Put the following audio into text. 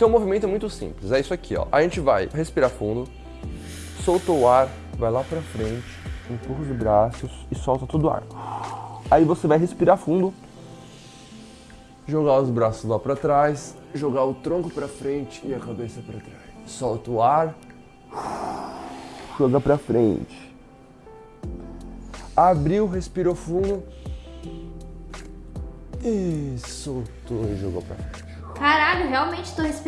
Então o é movimento é muito simples, é isso aqui, ó. A gente vai respirar fundo, solta o ar, vai lá pra frente, empurra os braços e solta todo o ar. Aí você vai respirar fundo, jogar os braços lá pra trás, jogar o tronco pra frente e a cabeça pra trás. Solta o ar, joga pra frente. Abriu, respirou fundo. E soltou e jogou pra frente. Caralho, realmente tô respirando.